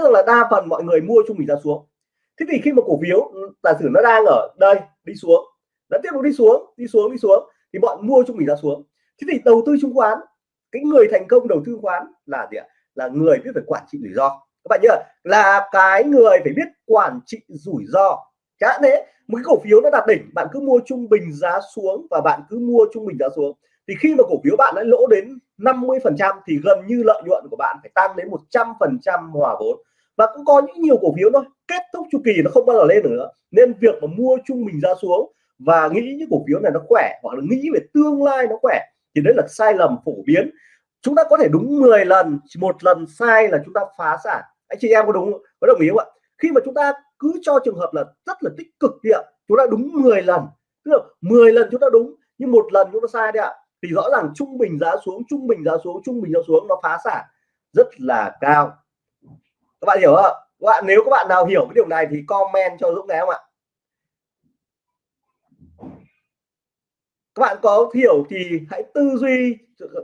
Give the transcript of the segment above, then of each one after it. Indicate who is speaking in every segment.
Speaker 1: biết là đa phần mọi người mua trung bình giá xuống. Thế thì khi mà cổ phiếu ừ, giả sử nó đang ở đây, đi xuống, nó tiếp tục đi xuống đi xuống đi xuống, thì bọn mua trung bình giá xuống. Thế thì đầu tư chứng khoán, cái người thành công đầu tư khoán là gì ạ? Là người biết phải quản trị rủi ro. Các bạn nhớ, là cái người phải biết quản trị rủi ro. Chẳng thế, một cái cổ phiếu nó đạt đỉnh, bạn cứ mua trung bình giá xuống và bạn cứ mua trung bình giá xuống. Thì khi mà cổ phiếu bạn đã lỗ đến 50 phần trăm thì gần như lợi nhuận của bạn phải tăng đến 100 phần trăm hòa vốn và cũng có những nhiều cổ phiếu thôi. Kết thúc chu kỳ nó không bao giờ lên nữa. Nên việc mà mua trung bình giá xuống và nghĩ những cổ phiếu này nó khỏe hoặc là nghĩ về tương lai nó khỏe thì đấy là sai lầm phổ biến. Chúng ta có thể đúng 10 lần một lần sai là chúng ta phá sản. Anh chị em có đúng có đồng ý không ạ? Khi mà chúng ta cứ cho trường hợp là rất là tích cực đi ạ. Chúng ta đúng 10 lần, tức là 10 lần chúng ta đúng, nhưng một lần chúng ta sai đấy ạ. Thì rõ ràng trung bình giá xuống, trung bình giá xuống, trung bình giá xuống nó phá sản rất là cao các bạn hiểu không các bạn, nếu các bạn nào hiểu cái điều này thì comment cho Dũng này không ạ? Các bạn có hiểu thì hãy tư duy,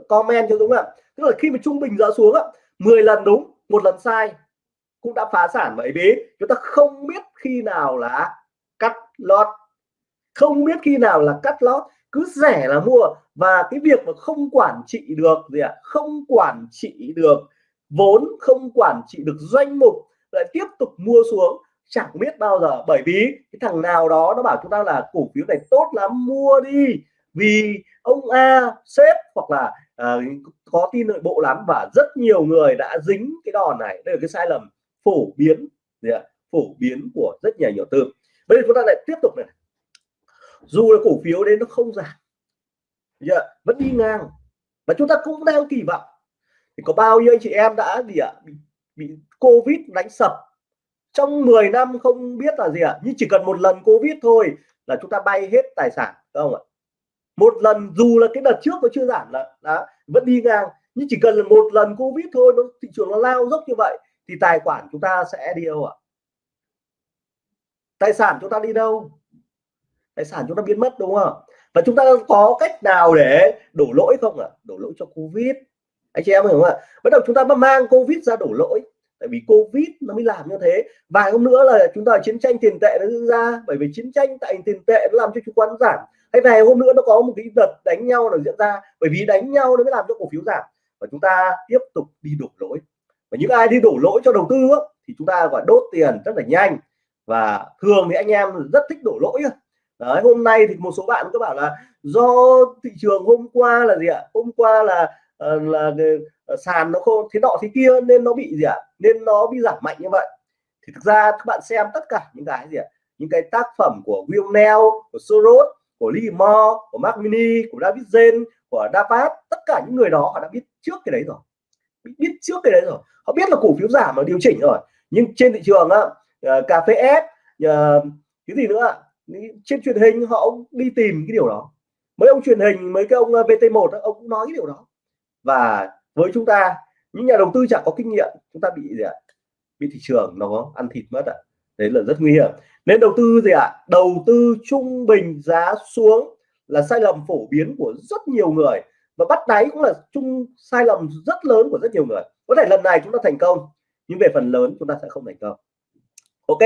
Speaker 1: comment cho Dũng ạ. Tức là khi mà trung bình giá xuống á 10 lần đúng, một lần sai, cũng đã phá sản bởi vì chúng ta không biết khi nào là cắt lót. Không biết khi nào là cắt lót. Cứ rẻ là mua. Và cái việc mà không quản trị được gì ạ? Không quản trị được vốn không quản trị được doanh mục lại tiếp tục mua xuống chẳng biết bao giờ. Bởi vì cái thằng nào đó nó bảo chúng ta là cổ phiếu này tốt lắm mua đi. Vì ông A sếp hoặc là uh, có tin nội bộ lắm và rất nhiều người đã dính cái đòn này. Đây là cái sai lầm phổ biến gì ạ? Phổ biến của rất nhiều nhà tư. Bây giờ chúng ta lại tiếp tục này. Dù là cổ phiếu đấy nó không giảm yeah, vẫn đi ngang. Và chúng ta cũng đang kỳ vọng thì có bao nhiêu anh chị em đã gì ạ? Bị, bị covid đánh sập. Trong 10 năm không biết là gì ạ? Nhưng chỉ cần một lần covid thôi là chúng ta bay hết tài sản không ạ? Một lần dù là cái đợt trước nó chưa giảm là đã vẫn đi ngang. Nhưng chỉ cần là một lần covid thôi nó thị trường nó lao dốc như vậy thì tài khoản chúng ta sẽ đi đâu ạ? Tài sản chúng ta đi đâu? Tài sản chúng ta biến mất đúng không và chúng ta có cách nào để đổ lỗi không ạ? Đổ lỗi cho covid anh chị em hiểu không ạ? Bắt đầu chúng ta mang covid ra đổ lỗi. Tại vì covid nó mới làm như thế. Vài hôm nữa là chúng ta chiến tranh tiền tệ nó diễn ra. Bởi vì chiến tranh tại tiền tệ nó làm cho chứng khoán giảm. Hay vài hôm nữa nó có một cái đợt đánh nhau nó diễn ra. Bởi vì đánh nhau nó mới làm cho cổ phiếu giảm. Và chúng ta tiếp tục đi đổ lỗi. Và những ai đi đổ lỗi cho đầu tư thì chúng ta gọi đốt tiền rất là nhanh. Và thường thì anh em rất thích đổ lỗi đấy, hôm nay thì một số bạn có bảo là, do thị trường hôm qua là gì ạ? Hôm qua là Ờ, là ờ, sàn nó không thế nọ thế kia nên nó bị gì ạ? Nên nó bị giảm mạnh như vậy. Thì thực ra các bạn xem tất cả những cái gì ạ? Những cái tác phẩm của William Neal của Soros của Lee Moore của Mark Mini của David Zen của Dapat tất cả những người đó họ đã biết trước cái đấy rồi. Biết trước cái đấy rồi. Họ biết là cổ phiếu giảm mà điều chỉnh rồi. Nhưng trên thị trường á uh, cà phê ép uh, cái gì nữa trên truyền hình họ đi tìm cái điều đó. Mấy ông truyền hình mấy cái ông VT1 ông cũng nói cái điều đó và với chúng ta, những nhà đầu tư chẳng có kinh nghiệm, chúng ta bị gì ạ? Bị thị trường nó ăn thịt mất ạ. À. đấy là rất nguy hiểm. Nên đầu tư gì ạ? À? đầu tư trung bình giá xuống là sai lầm phổ biến của rất nhiều người. Và bắt đáy cũng là chung sai lầm rất lớn của rất nhiều người. Có thể lần này chúng ta thành công, nhưng về phần lớn chúng ta sẽ không thành công. Ok.